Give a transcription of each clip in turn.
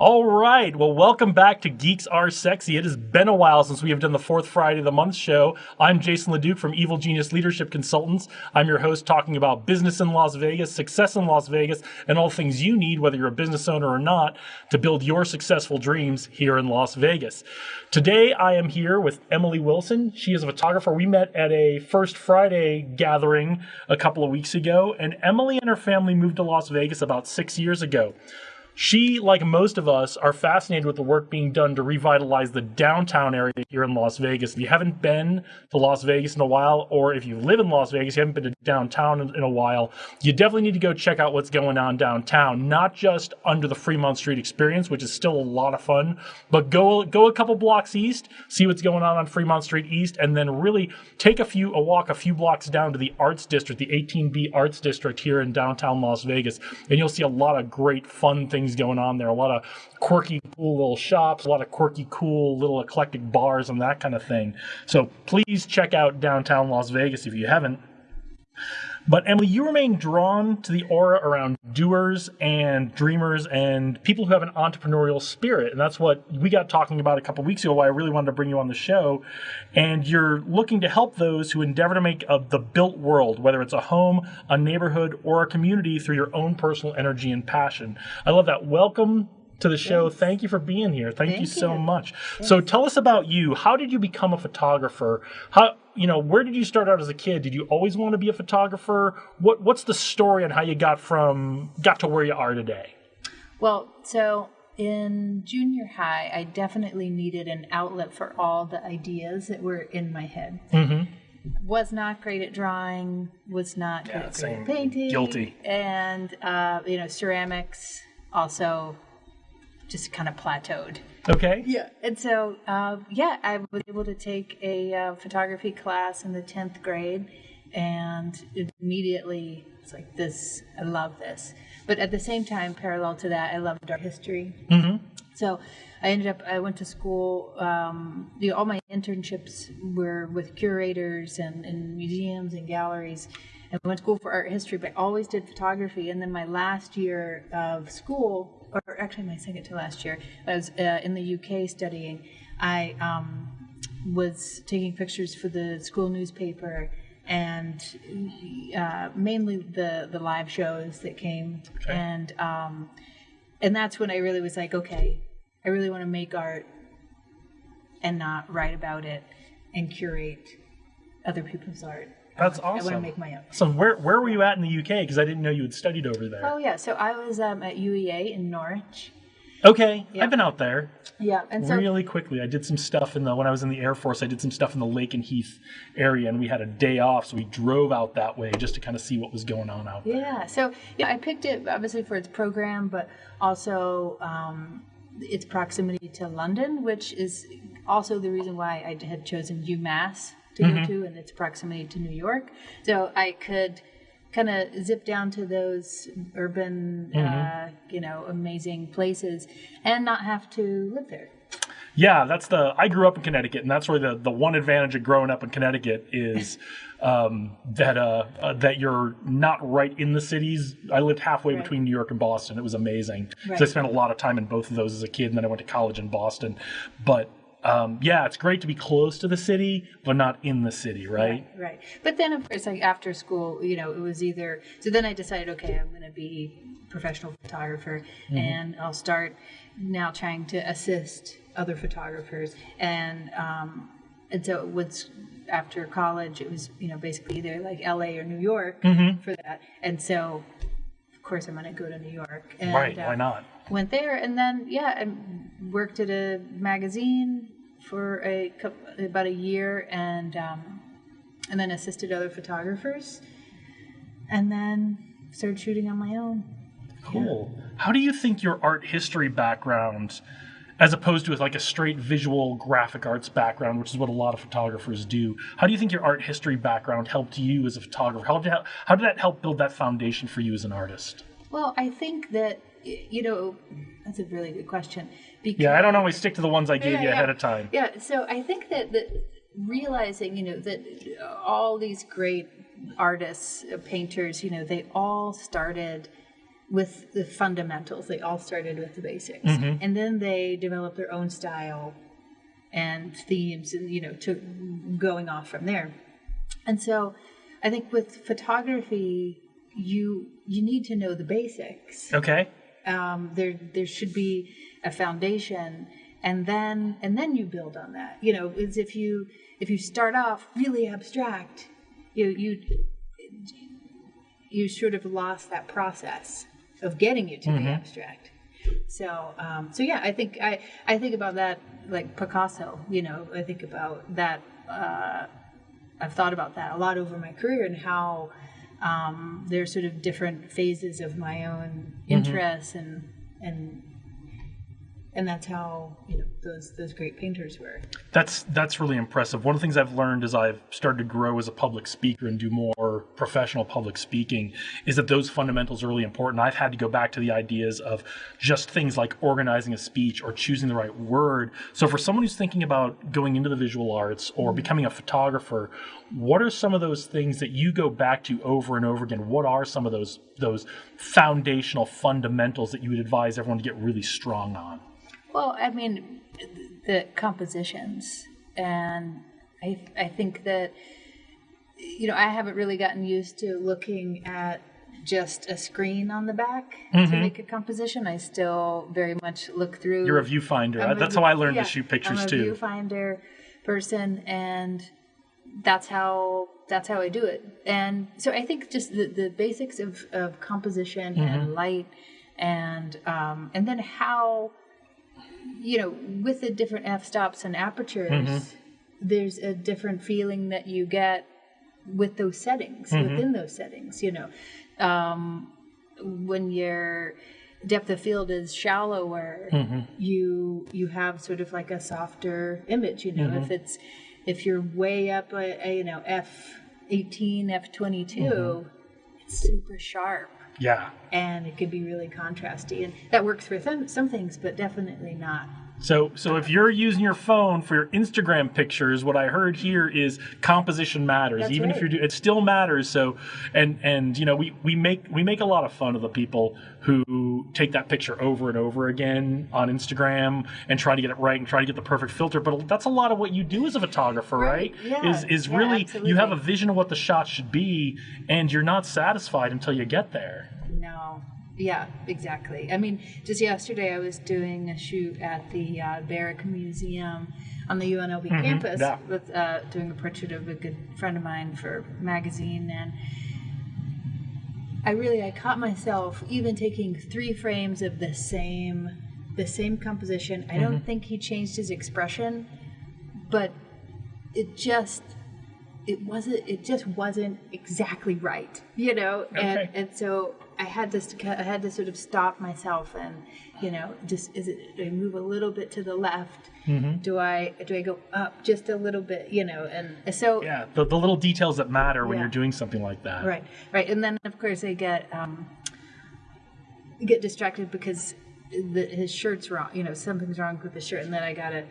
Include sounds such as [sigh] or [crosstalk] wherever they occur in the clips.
All right. Well, welcome back to Geeks Are Sexy. It has been a while since we have done the fourth Friday of the month show. I'm Jason LeDuc from Evil Genius Leadership Consultants. I'm your host talking about business in Las Vegas, success in Las Vegas, and all things you need, whether you're a business owner or not, to build your successful dreams here in Las Vegas. Today, I am here with Emily Wilson. She is a photographer. We met at a First Friday gathering a couple of weeks ago, and Emily and her family moved to Las Vegas about six years ago. She, like most of us, are fascinated with the work being done to revitalize the downtown area here in Las Vegas. If you haven't been to Las Vegas in a while, or if you live in Las Vegas, you haven't been to downtown in, in a while, you definitely need to go check out what's going on downtown. Not just under the Fremont Street experience, which is still a lot of fun, but go go a couple blocks east, see what's going on on Fremont Street East, and then really take a few a walk a few blocks down to the Arts District, the 18B Arts District here in downtown Las Vegas, and you'll see a lot of great fun things going on there. A lot of quirky, cool little shops, a lot of quirky, cool little eclectic bars, and that kind of thing. So please check out downtown Las Vegas if you haven't. But Emily, you remain drawn to the aura around doers and dreamers and people who have an entrepreneurial spirit. And that's what we got talking about a couple weeks ago, why I really wanted to bring you on the show. And you're looking to help those who endeavor to make a, the built world, whether it's a home, a neighborhood, or a community through your own personal energy and passion. I love that. Welcome to the show. Yes. Thank you for being here. Thank, Thank you so you. much. Yes. So tell us about you. How did you become a photographer? How you know, where did you start out as a kid? Did you always want to be a photographer? What what's the story on how you got from got to where you are today? Well, so in junior high, I definitely needed an outlet for all the ideas that were in my head. Mm-hmm. Was not great at drawing. Was not yeah, great at painting. Guilty. And uh, you know, ceramics also just kind of plateaued. Okay. Yeah. And so, uh, yeah, I was able to take a uh, photography class in the 10th grade, and immediately it's like, this, I love this. But at the same time, parallel to that, I loved art history. Mm-hmm. So I ended up, I went to school, um, you know, all my internships were with curators and, and museums and galleries. I went to school for art history, but I always did photography. And then my last year of school, or actually my second to last year, I was uh, in the UK studying. I um, was taking pictures for the school newspaper and uh, mainly the the live shows that came okay. and um, and that's when I really was like, okay, I really want to make art and not write about it and curate other people's art. That's I awesome. I want to make my own. So where where were you at in the UK? Because I didn't know you had studied over there. Oh yeah, so I was um, at UEA in Norwich. Okay. I've been out there. Yeah, and so really quickly, I did some stuff in the when I was in the Air Force. I did some stuff in the Lakenheath area, and we had a day off, so we drove out that way just to kind of see what was going on out there. Yeah, so yeah, I picked it obviously for its program, but also um, its proximity to London, which is also the reason why I had chosen UMass to mm-hmm. go to and its proximity to New York. So I could kind of zip down to those urban, mm-hmm. uh, you know, amazing places and not have to live there. Yeah, that's the. I grew up in Connecticut, and that's where the the one advantage of growing up in Connecticut is [laughs] um, that uh, uh, that you're not right in the cities. I lived halfway right. between New York and Boston. It was amazing. Right. So I spent a lot of time in both of those as a kid, and then I went to college in Boston. But um, yeah, it's great to be close to the city, but not in the city, right? Right. right. But then, of course, like after school, you know, it was either. So then I decided, okay, I'm going to be a professional photographer, mm-hmm. and I'll start now trying to assist other photographers, and um, and so it was after college, it was you know basically either like L.A. or New York mm-hmm. for that, and so of course I'm going to go to New York. And, right. Uh, Why not? went there and then yeah I worked at a magazine for a about a year and um, and then assisted other photographers and then started shooting on my own cool yeah. how do you think your art history background as opposed to like a straight visual graphic arts background, which is what a lot of photographers do. How do you think your art history background helped you as a photographer? How did, how did that help build that foundation for you as an artist? Well, I think that you know, that's a really good question. Because, yeah, I don't always stick to the ones I gave yeah, you ahead yeah. of time. Yeah, so I think that, that realizing, you know, that all these great artists, uh, painters, you know, they all started with the fundamentals. They all started with the basics, Mm-hmm. and then they developed their own style and themes, and you know, to going off from there. And so, I think with photography, you you need to know the basics. Okay. Um, there there should be a foundation, and then and then you build on that. You know, is if you if you start off really abstract, you you you sort of lost that process of getting you to the abstract. So, um, so yeah, I think I, I think about that like Picasso. You know, I think about that. Uh, I've thought about that a lot over my career and how um, there's sort of different phases of my own interests and and and that's how you know those those great painters were. That's that's really impressive. One of the things I've learned as I've started to grow as a public speaker and do more professional public speaking is that those fundamentals are really important. I've had to go back to the ideas of just things like organizing a speech or choosing the right word. So for someone who's thinking about going into the visual arts or mm-hmm. becoming a photographer, what are some of those things that you go back to over and over again? What are some of those those foundational fundamentals that you would advise everyone to get really strong on? Well, I mean, the compositions, and I I think that you know I haven't really gotten used to looking at just a screen on the back to make a composition. I still very much look through. You're a viewfinder. A That's view- how I learned yeah, to shoot pictures I'm a too. viewfinder person, and that's how that's how I do it. And so I think just the, the basics of, of composition Mm-hmm. and light, and um, and then how you know with the different f stops and apertures, Mm-hmm. there's a different feeling that you get with those settings Mm-hmm. within those settings. You know, um, when your depth of field is shallower, Mm-hmm. you you have sort of like a softer image. You know, Mm-hmm. if it's if you're way up, a, a, you know, f eighteen, f twenty Mm-hmm. it's super sharp. Yeah. And it can be really contrasty, and that works for some, some things, but definitely not So, so if you're using your phone for your Instagram pictures, what I heard here is composition matters. That's Even if you're, do, it still matters. So, and and you know, we we make we make a lot of fun of the people who take that picture over and over again on Instagram and try to get it right and try to get the perfect filter. But that's a lot of what you do as a photographer, right? Right. Yeah. Is is Yeah, really you have a vision of what the shot should be, and you're not satisfied until you get there. No. Yeah, exactly. I mean, just yesterday I was doing a shoot at the uh, Barrick Museum on the UNLV campus yeah. with uh, doing a portrait of a good friend of mine for magazine, and I really I caught myself even taking three frames of the same the same composition. I don't think he changed his expression, but it just it wasn't it just wasn't exactly right you know and Okay. and so i had to i had to sort of stop myself and you know just is it do i move a little bit to the left do i do i go up just a little bit you know and so Yeah, the, the little details that matter when Yeah. you're doing something like that. right right and then of course i get um get distracted because the, his shirt's wrong you know something's wrong with the shirt and then i gotta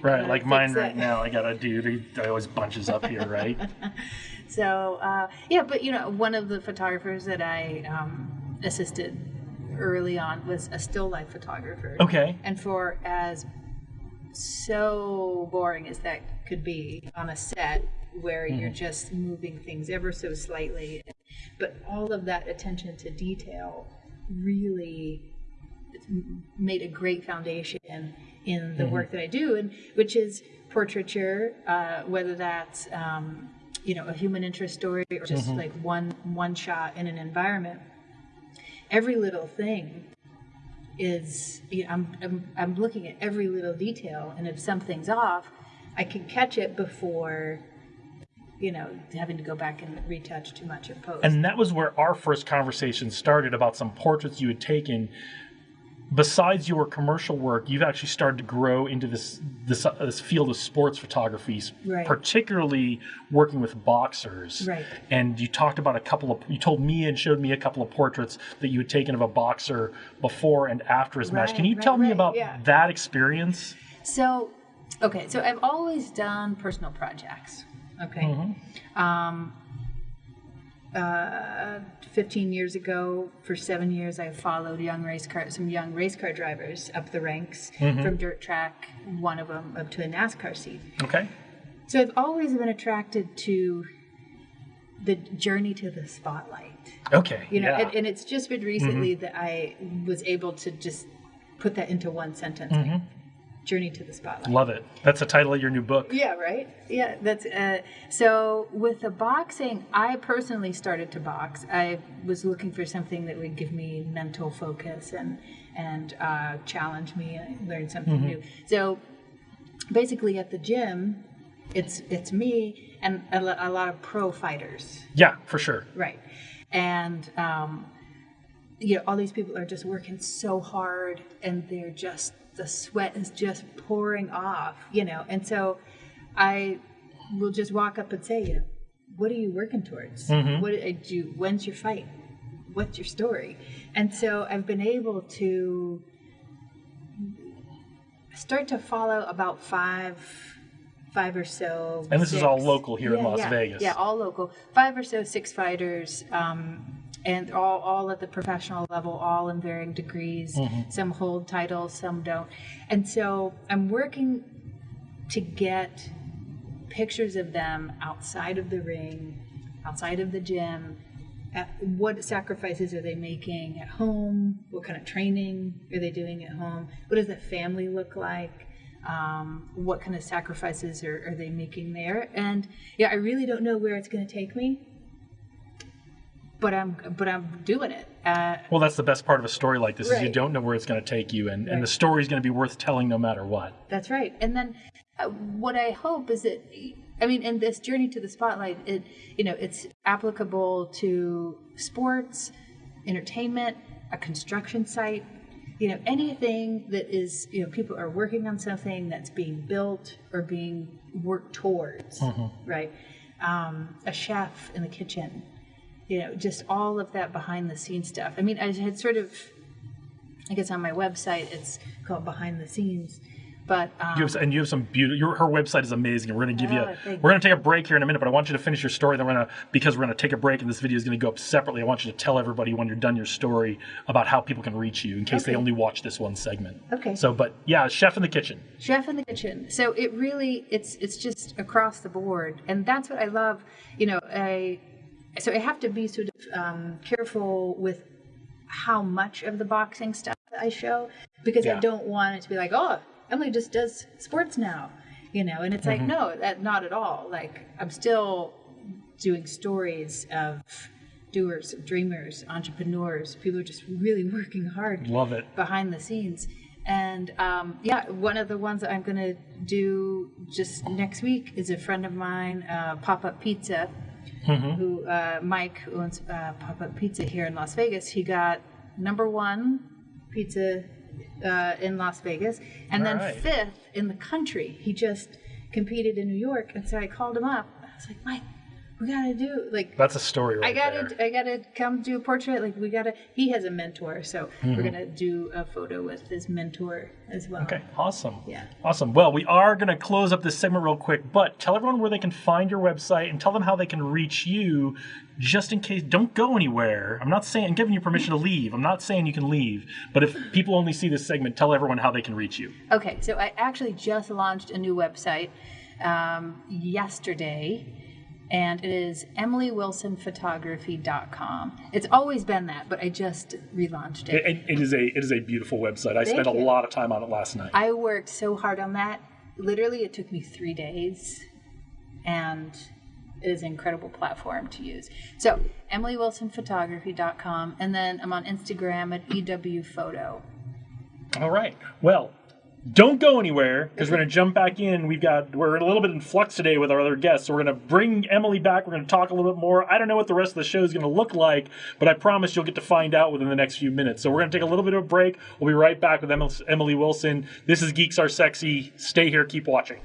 Right, gotta like mine right it. now. I got a dude. He always bunches up here, right? [laughs] So uh, yeah, but you know, one of the photographers that I um, assisted early on was a still life photographer. Okay. And for as so boring as that could be on a set where you're just moving things ever so slightly, but all of that attention to detail really made a great foundation in the work that I do, and which is portraiture, uh, whether that's um, you know a human interest story or just mm-hmm. like one one shot in an environment. Every little thing is you know, I'm, I'm I'm looking at every little detail, and if something's off, I can catch it before you know having to go back and retouch too much in post. And that was where our first conversation started about some portraits you had taken. Besides your commercial work, you've actually started to grow into this this, uh, this field of sports photography, Right. particularly working with boxers. Right. And you talked about a couple of you told me and showed me a couple of portraits that you had taken of a boxer before and after his match. Can you right, tell me right, about yeah. that experience? So, okay, so I've always done personal projects. Okay. Um, uh, 15 years ago, for seven years, I followed young race car, some young race car drivers up the ranks mm-hmm. from dirt track, one of them up to a NASCAR seat. Okay. So I've always been attracted to the journey to the spotlight. Okay. You know, yeah. and, and it's just been recently mm-hmm. that I was able to just put that into one sentence. like, journey to the spotlight. Love it. That's the title of your new book. Yeah, right. Yeah, that's uh, so. With the boxing, I personally started to box. I was looking for something that would give me mental focus and and uh, challenge me and learn something new. So basically, at the gym, it's it's me and a, a lot of pro fighters. Yeah, for sure. Right. And, um, you know, all these people are just working so hard and they're just, the sweat is just pouring off, you know. And so I will just walk up and say, you know, what are you working towards? What do you, when's your fight? What's your story? And so I've been able to start to follow about five five or so And this is all local here in Las yeah, Vegas. yeah all local five or so six fighters um, and all, all at the professional level all in varying degrees. Mm-hmm. some hold titles some don't. And so i'm working to get pictures of them outside of the ring outside of the gym at what sacrifices are they making at home? What kind of training are they doing at home? What does the family look like? Um, what kind of sacrifices are, are they making there? And yeah i really don't know where it's going to take me but i'm but i'm doing it uh, Well, that's the best part of a story like this is you don't know where it's going to take you, and, and the story is going to be worth telling no matter what. That's right. And then uh, what I hope is that I mean, in this journey to the spotlight, it you know it's applicable to sports, entertainment, a construction site, you know anything that is you know people are working on something that's being built or being worked towards, right? Um, a chef in the kitchen, you know, just all of that behind the scenes stuff. I mean, I had sort of I guess on my website it's called behind the scenes, but um, You have, and you have some beautiful. Your, her website is amazing. We're going to give Oh, you. We're going to take a break here in a minute, but I want you to finish your story. Then we're going to because we're going to take a break, and this video is going to go up separately. I want you to tell everybody when you're done your story about how people can reach you, in case they only watch this one segment. Okay. So, but yeah, chef in the kitchen. chef in the kitchen so it really it's it's just across the board and that's what i love you know i so i have to be sort of um, careful with how much of the boxing stuff i show because Yeah. i don't want it to be like oh emily just does sports now you know and it's like no that not at all like i'm still doing stories of doers dreamers entrepreneurs people who are just really working hard Love it. behind the scenes. And um, yeah, one of the ones that I'm going to do just next week is a friend of mine, uh, Pop Up Pizza, who uh, Mike who owns uh, Pop Up Pizza here in Las Vegas. He got number one pizza uh, in Las Vegas, and then Alright. fifth in the country. He just competed in New York, and so I called him up. I was like, Mike, we got to do like That's a story right I gotta, there. I gotta come do a portrait. Like we gotta. He has a mentor, so we're gonna do a photo with his mentor as well. Okay, awesome. Yeah. Awesome. Well, we are going to close up this segment real quick, but tell everyone where they can find your website and tell them how they can reach you just in case. Don't go anywhere. I'm not saying, I'm giving you permission to leave. I'm not saying you can leave, but if people only see this segment, tell everyone how they can reach you. Okay, so I actually just launched a new website um, yesterday, and it is emilywilsonphotography.com. It's always been that, but I just relaunched it. It, it is a it is a beautiful website. I spent a you. lot of time on it last night. I worked so hard on that. Literally, it took me three days, and it is an incredible platform to use. So, emilywilsonphotography.com, and then I'm on Instagram at ewphoto. All right. Well, don't go anywhere because we're going to jump back in. We've got we're a little bit in flux today with our other guests, so we're going to bring Emily back. We're going to talk a little bit more. I don't know what the rest of the show is going to look like, but I promise you'll get to find out within the next few minutes. So we're going to take a little bit of a break. We'll be right back with Emily Wilson. This is Geeks Are Sexy. Stay here. Keep watching.